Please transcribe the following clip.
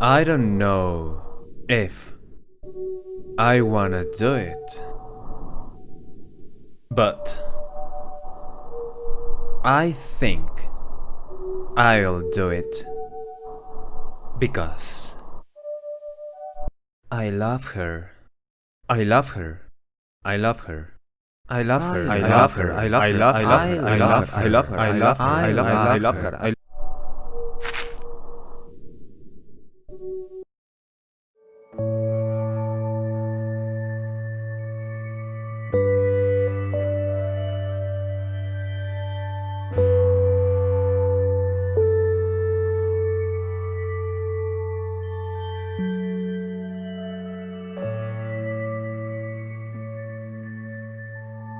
I don't know if I wanna do it, but I think I'll do it because I love her. I love her. I love her. I love her. I love her. I love her. I love her. I love her. I love her. I love her. I love her. I love her. I